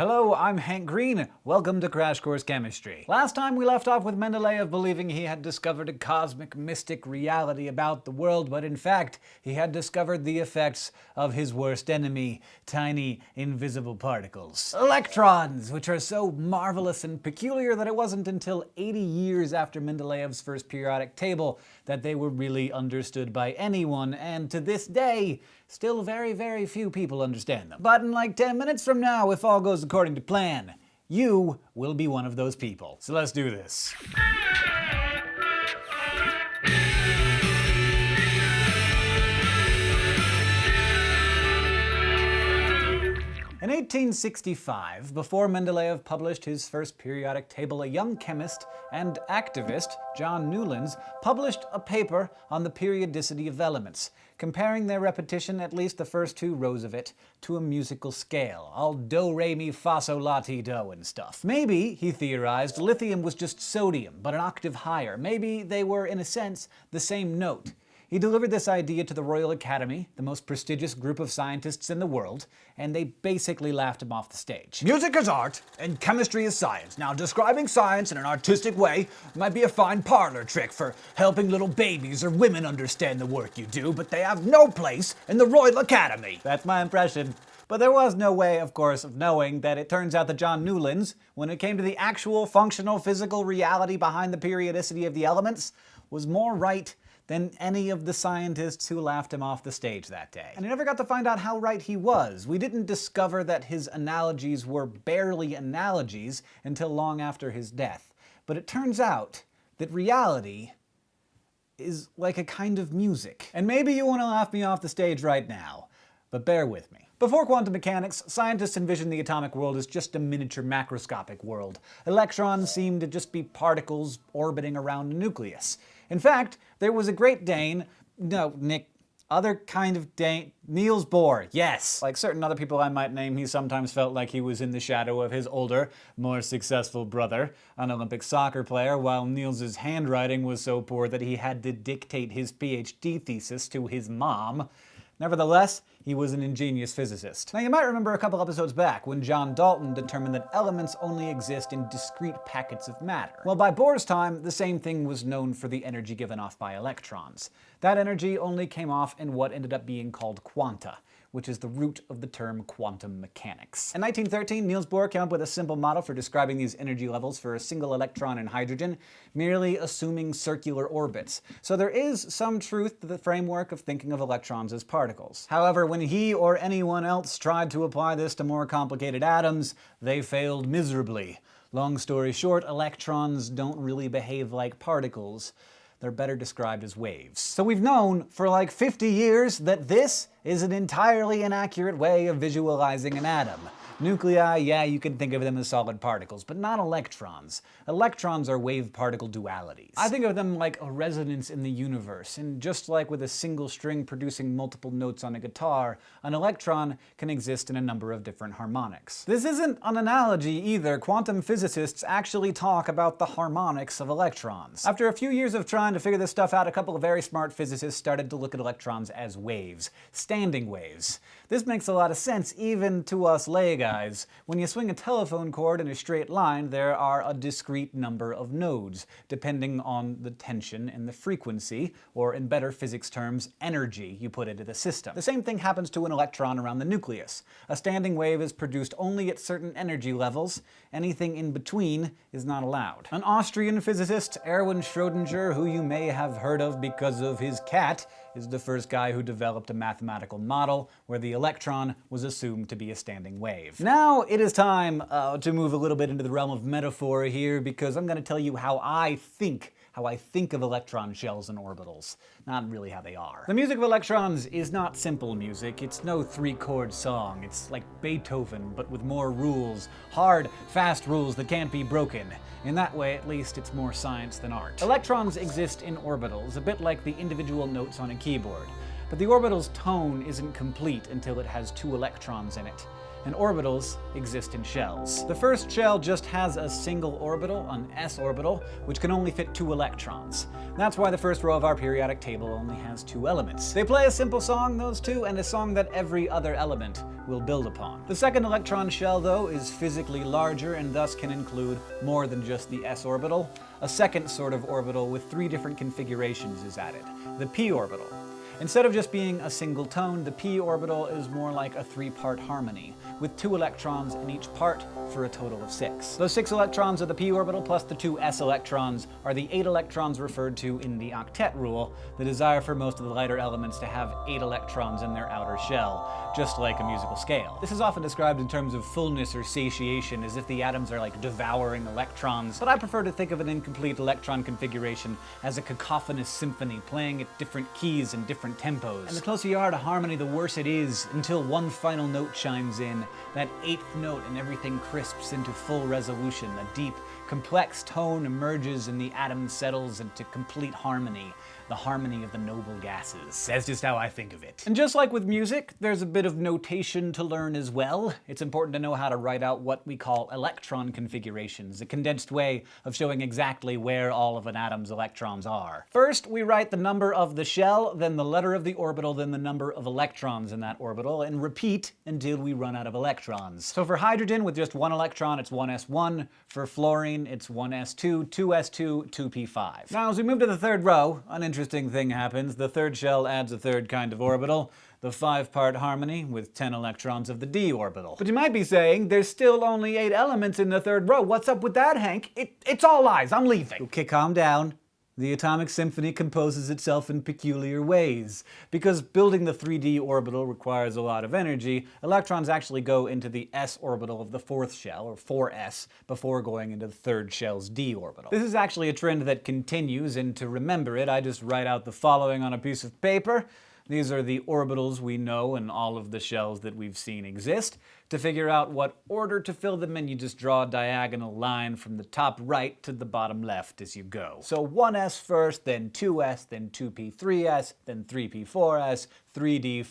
Hello, I'm Hank Green. Welcome to Crash Course Chemistry. Last time we left off with Mendeleev believing he had discovered a cosmic mystic reality about the world, but in fact, he had discovered the effects of his worst enemy, tiny, invisible particles. Electrons, which are so marvelous and peculiar that it wasn't until 80 years after Mendeleev's first periodic table that they were really understood by anyone, and to this day, still very, very few people understand them. But in like 10 minutes from now, if all goes according to plan, you will be one of those people. So let's do this. In 1865, before Mendeleev published his first periodic table, a young chemist and activist, John Newlands, published a paper on the periodicity of elements, comparing their repetition, at least the first two rows of it, to a musical scale, all do, re, mi, fa, sol, la, ti, do and stuff. Maybe, he theorized, lithium was just sodium, but an octave higher. Maybe they were, in a sense, the same note. He delivered this idea to the Royal Academy, the most prestigious group of scientists in the world, and they basically laughed him off the stage. Music is art, and chemistry is science. Now, describing science in an artistic way might be a fine parlor trick for helping little babies or women understand the work you do, but they have no place in the Royal Academy. That's my impression. But there was no way, of course, of knowing that it turns out that John Newlands, when it came to the actual functional physical reality behind the periodicity of the elements, was more right than any of the scientists who laughed him off the stage that day. And I never got to find out how right he was. We didn't discover that his analogies were barely analogies until long after his death. But it turns out that reality is like a kind of music. And maybe you want to laugh me off the stage right now, but bear with me. Before quantum mechanics, scientists envisioned the atomic world as just a miniature macroscopic world. Electrons seemed to just be particles orbiting around a nucleus. In fact, there was a Great Dane, no, Nick, other kind of Dane, Niels Bohr, yes. Like certain other people I might name, he sometimes felt like he was in the shadow of his older, more successful brother, an Olympic soccer player, while Niels's handwriting was so poor that he had to dictate his PhD thesis to his mom. Nevertheless, he was an ingenious physicist. Now you might remember a couple episodes back when John Dalton determined that elements only exist in discrete packets of matter. Well, by Bohr's time, the same thing was known for the energy given off by electrons. That energy only came off in what ended up being called quanta, which is the root of the term quantum mechanics. In 1913, Niels Bohr came up with a simple model for describing these energy levels for a single electron in hydrogen, merely assuming circular orbits. So there is some truth to the framework of thinking of electrons as particles. However, when he or anyone else tried to apply this to more complicated atoms, they failed miserably. Long story short, electrons don't really behave like particles they're better described as waves. So we've known for like 50 years that this is an entirely inaccurate way of visualizing an atom. Nuclei, yeah, you can think of them as solid particles, but not electrons. Electrons are wave-particle dualities. I think of them like a resonance in the universe, and just like with a single string producing multiple notes on a guitar, an electron can exist in a number of different harmonics. This isn't an analogy either. Quantum physicists actually talk about the harmonics of electrons. After a few years of trying to figure this stuff out, a couple of very smart physicists started to look at electrons as waves, standing waves. This makes a lot of sense even to us lay guys. When you swing a telephone cord in a straight line, there are a discrete number of nodes, depending on the tension and the frequency, or in better physics terms, energy you put into the system. The same thing happens to an electron around the nucleus. A standing wave is produced only at certain energy levels. Anything in between is not allowed. An Austrian physicist, Erwin Schrödinger, who you may have heard of because of his cat, is the first guy who developed a mathematical model where the electron was assumed to be a standing wave. Now it is time uh, to move a little bit into the realm of metaphor here because I'm going to tell you how I think how I think of electron shells and orbitals, not really how they are. The music of electrons is not simple music. It's no three-chord song. It's like Beethoven, but with more rules. Hard, fast rules that can't be broken. In that way, at least, it's more science than art. Electrons exist in orbitals, a bit like the individual notes on a keyboard. But the orbital's tone isn't complete until it has two electrons in it. And orbitals exist in shells. The first shell just has a single orbital, an s orbital, which can only fit two electrons. That's why the first row of our periodic table only has two elements. They play a simple song, those two, and a song that every other element will build upon. The second electron shell, though, is physically larger and thus can include more than just the s orbital. A second sort of orbital with three different configurations is added, the p orbital. Instead of just being a single tone, the p orbital is more like a three-part harmony, with two electrons in each part for a total of six. Those six electrons of the p orbital plus the two s electrons are the eight electrons referred to in the octet rule, the desire for most of the lighter elements to have eight electrons in their outer shell, just like a musical scale. This is often described in terms of fullness or satiation, as if the atoms are like devouring electrons, but I prefer to think of an incomplete electron configuration as a cacophonous symphony playing at different keys and different tempos. And the closer you are to harmony, the worse it is, until one final note chimes in, that eighth note and everything crisps into full resolution. A deep, complex tone emerges and the atom settles into complete harmony the harmony of the noble gases. That's just how I think of it. And just like with music, there's a bit of notation to learn as well. It's important to know how to write out what we call electron configurations, a condensed way of showing exactly where all of an atom's electrons are. First, we write the number of the shell, then the letter of the orbital, then the number of electrons in that orbital, and repeat until we run out of electrons. So for hydrogen with just one electron, it's 1s1. For fluorine, it's 1s2, 2s2, 2p5. Now, as we move to the third row, uninteresting interesting thing happens. The third shell adds a third kind of orbital, the five-part harmony with 10 electrons of the d orbital. But you might be saying, there's still only eight elements in the third row. What's up with that, Hank? It, it's all lies. I'm leaving. Okay, calm down. The atomic symphony composes itself in peculiar ways. Because building the 3d orbital requires a lot of energy, electrons actually go into the s orbital of the fourth shell, or 4s, before going into the third shell's d orbital. This is actually a trend that continues, and to remember it, I just write out the following on a piece of paper. These are the orbitals we know in all of the shells that we've seen exist. To figure out what order to fill them in, you just draw a diagonal line from the top right to the bottom left as you go. So 1s first, then 2s, then 2p3s, then 3p4s, 3d,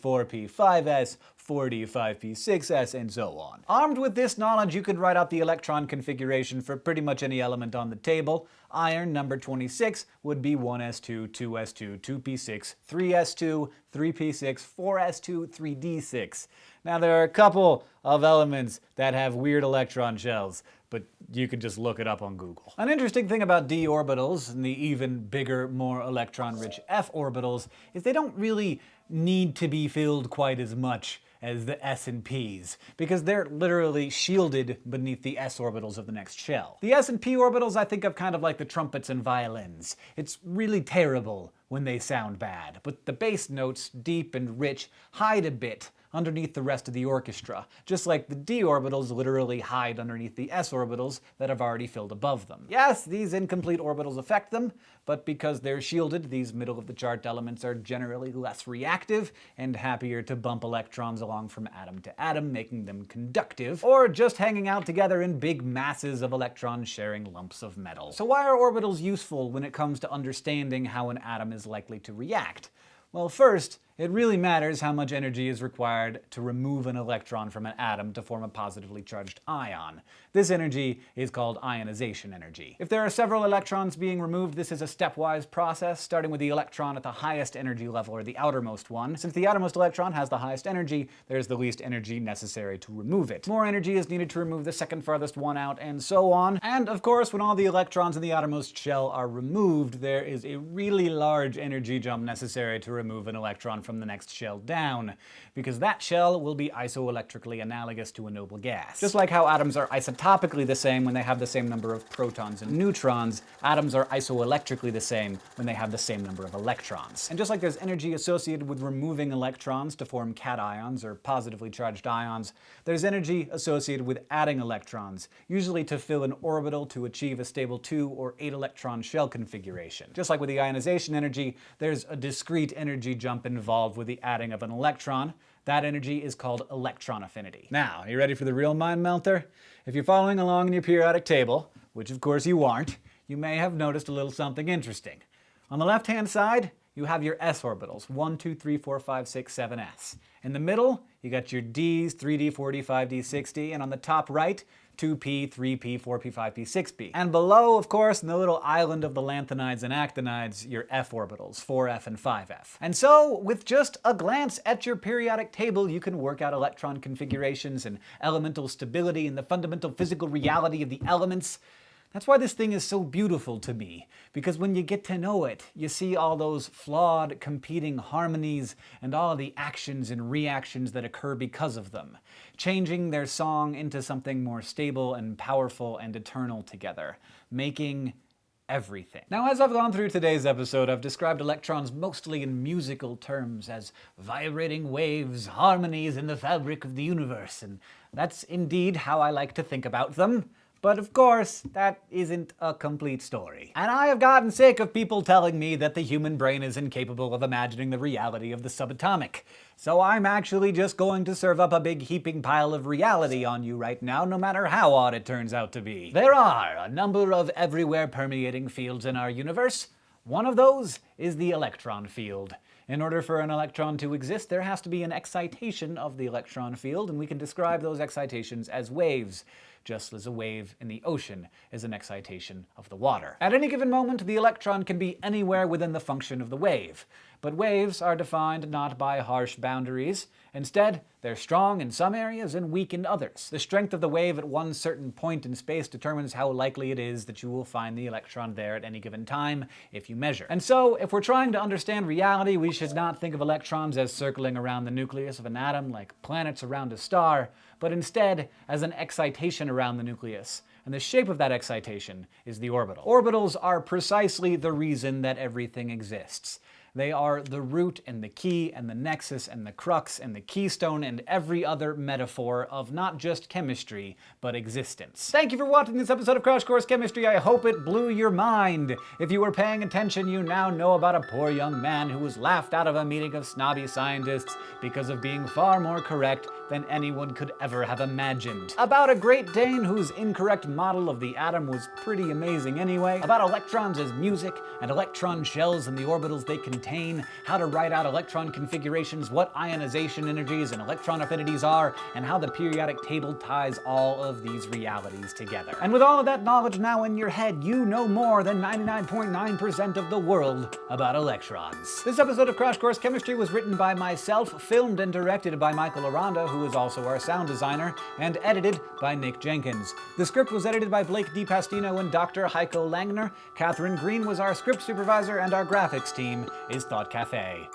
4p, 5s, 4d, 5p, 6s, and so on. Armed with this knowledge, you can write out the electron configuration for pretty much any element on the table. Iron, number 26, would be 1s2, 2s2, 2p6, 3s2, 3p6, 4s2, 3d6. Now there are a couple of elements that have weird electron shells, but you can just look it up on Google. An interesting thing about d orbitals and the even bigger, more electron-rich f orbitals is they don't really need to be filled quite as much as the s and p's, because they're literally shielded beneath the s orbitals of the next shell. The s and p orbitals I think of kind of like the trumpets and violins. It's really terrible when they sound bad, but the bass notes, deep and rich, hide a bit underneath the rest of the orchestra, just like the d orbitals literally hide underneath the s orbitals that have already filled above them. Yes, these incomplete orbitals affect them, but because they're shielded, these middle-of-the-chart elements are generally less reactive and happier to bump electrons along from atom to atom, making them conductive, or just hanging out together in big masses of electron-sharing lumps of metal. So why are orbitals useful when it comes to understanding how an atom is likely to react? Well, first, it really matters how much energy is required to remove an electron from an atom to form a positively charged ion. This energy is called ionization energy. If there are several electrons being removed, this is a stepwise process, starting with the electron at the highest energy level, or the outermost one. Since the outermost electron has the highest energy, there's the least energy necessary to remove it. More energy is needed to remove the second farthest one out, and so on. And of course, when all the electrons in the outermost shell are removed, there is a really large energy jump necessary to remove an electron from the next shell down, because that shell will be isoelectrically analogous to a noble gas. Just like how atoms are isotopically the same when they have the same number of protons and neutrons, atoms are isoelectrically the same when they have the same number of electrons. And just like there's energy associated with removing electrons to form cations or positively charged ions, there's energy associated with adding electrons, usually to fill an orbital to achieve a stable 2 or 8 electron shell configuration. Just like with the ionization energy, there's a discrete energy jump involved involved with the adding of an electron. That energy is called electron affinity. Now, are you ready for the real mind melter? If you're following along in your periodic table, which of course you aren't, you may have noticed a little something interesting. On the left-hand side, you have your s orbitals, 1, 2, 3, 4, 5, 6, 7s. In the middle, you got your Ds, 3D, 4D, 5D, 6D, and on the top right, 2p, 3p, 4p, 5p, 6p. And below, of course, in the little island of the lanthanides and actinides, your f orbitals, 4f and 5f. And so, with just a glance at your periodic table, you can work out electron configurations and elemental stability and the fundamental physical reality of the elements that's why this thing is so beautiful to me, because when you get to know it, you see all those flawed, competing harmonies and all the actions and reactions that occur because of them, changing their song into something more stable and powerful and eternal together, making everything. Now, as I've gone through today's episode, I've described electrons mostly in musical terms as vibrating waves, harmonies in the fabric of the universe, and that's indeed how I like to think about them. But of course, that isn't a complete story. And I have gotten sick of people telling me that the human brain is incapable of imagining the reality of the subatomic. So I'm actually just going to serve up a big heaping pile of reality on you right now, no matter how odd it turns out to be. There are a number of everywhere permeating fields in our universe. One of those is the electron field. In order for an electron to exist, there has to be an excitation of the electron field, and we can describe those excitations as waves just as a wave in the ocean is an excitation of the water. At any given moment, the electron can be anywhere within the function of the wave. But waves are defined not by harsh boundaries. Instead, they're strong in some areas and weak in others. The strength of the wave at one certain point in space determines how likely it is that you will find the electron there at any given time if you measure. And so, if we're trying to understand reality, we should not think of electrons as circling around the nucleus of an atom like planets around a star, but instead as an excitation around the nucleus. And the shape of that excitation is the orbital. Orbitals are precisely the reason that everything exists. They are the root and the key and the nexus and the crux and the keystone and every other metaphor of not just chemistry, but existence. Thank you for watching this episode of Crash Course Chemistry. I hope it blew your mind. If you were paying attention, you now know about a poor young man who was laughed out of a meeting of snobby scientists because of being far more correct than anyone could ever have imagined. About a Great Dane whose incorrect model of the atom was pretty amazing anyway. About electrons as music and electron shells and the orbitals they contain how to write out electron configurations, what ionization energies and electron affinities are, and how the periodic table ties all of these realities together. And with all of that knowledge now in your head, you know more than 99.9% of the world about electrons. This episode of Crash Course Chemistry was written by myself, filmed and directed by Michael Aranda, who is also our sound designer, and edited by Nick Jenkins. The script was edited by Blake de Pastino and Dr. Heiko Langner. Katherine Green was our script supervisor, and our graphics team is Thought Cafe.